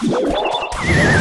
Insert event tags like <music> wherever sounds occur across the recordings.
Yeah!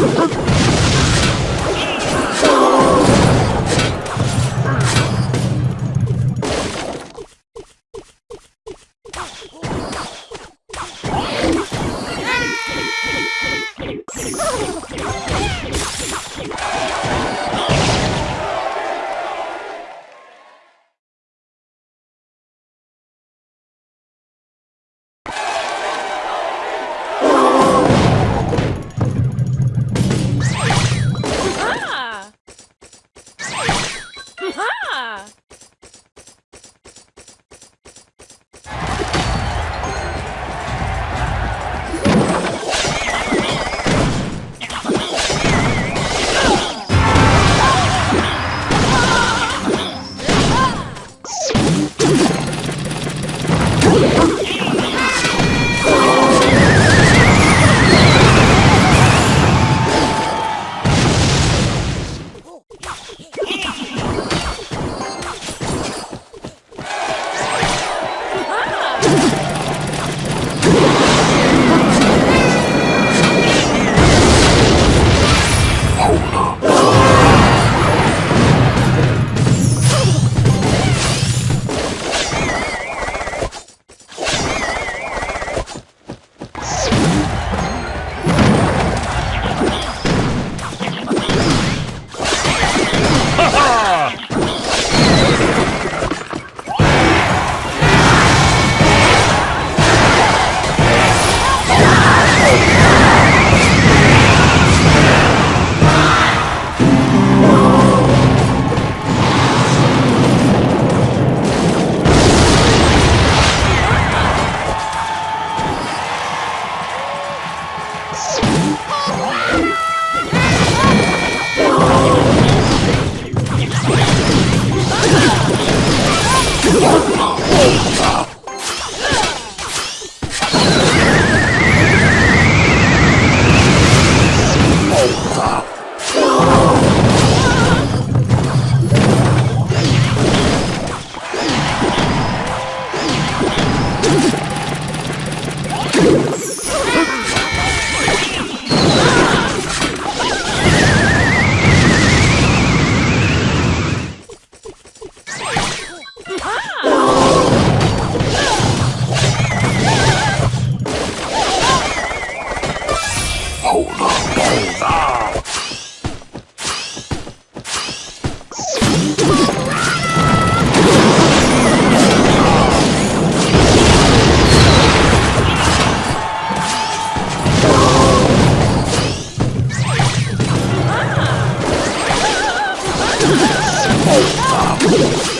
あ <laughs> っ you.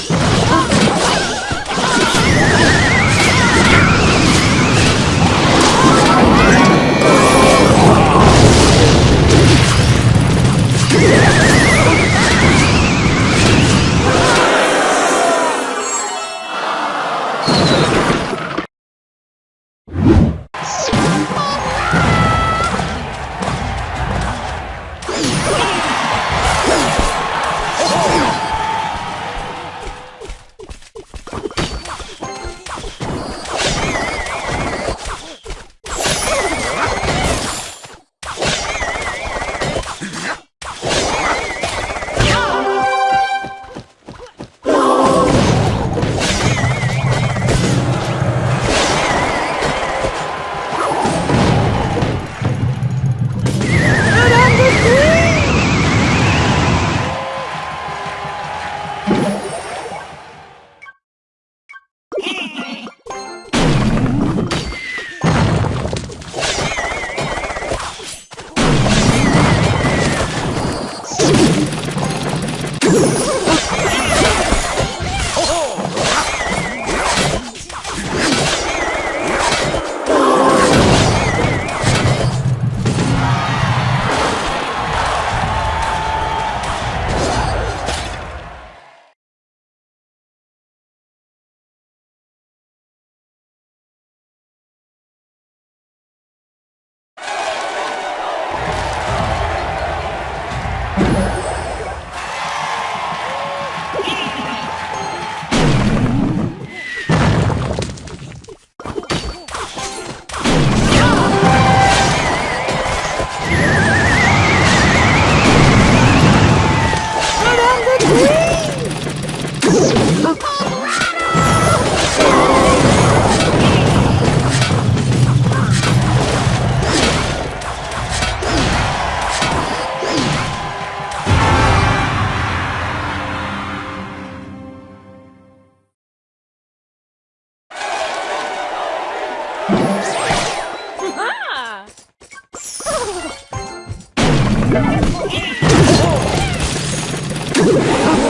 Ah! <laughs>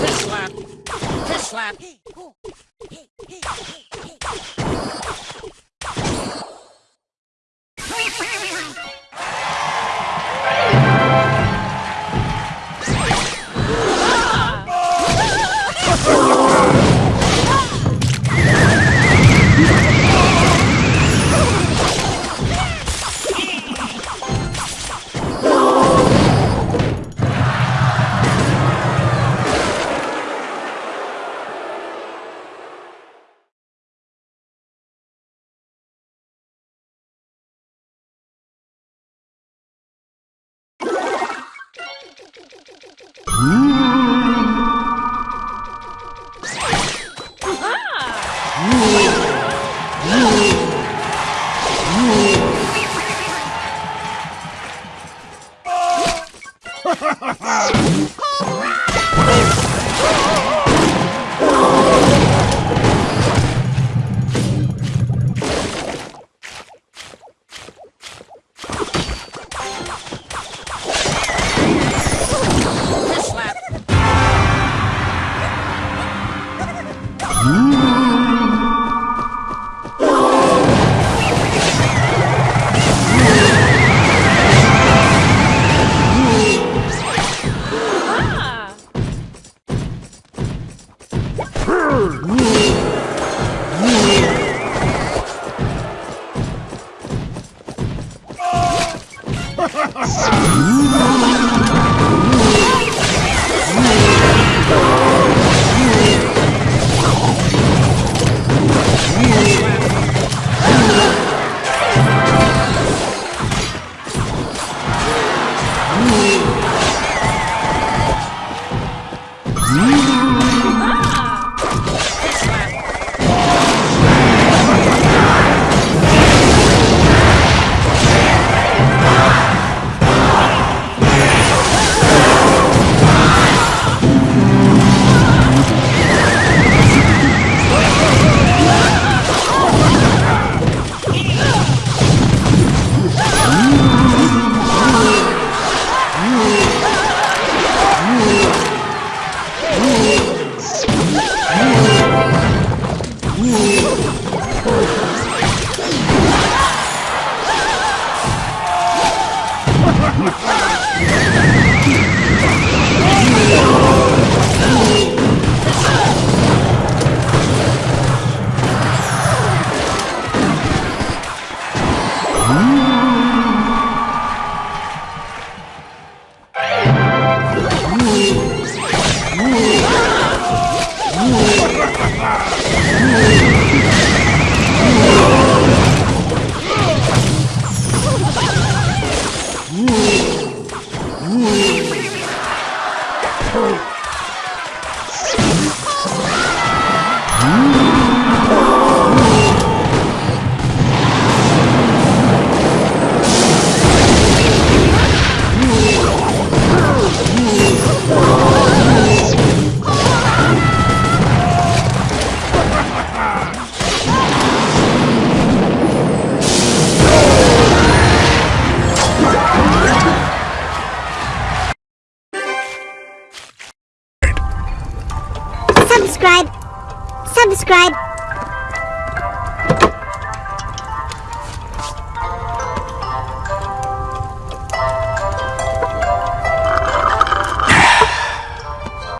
Fist slap! Fist slap! Slap. Subscribe. Subscribe.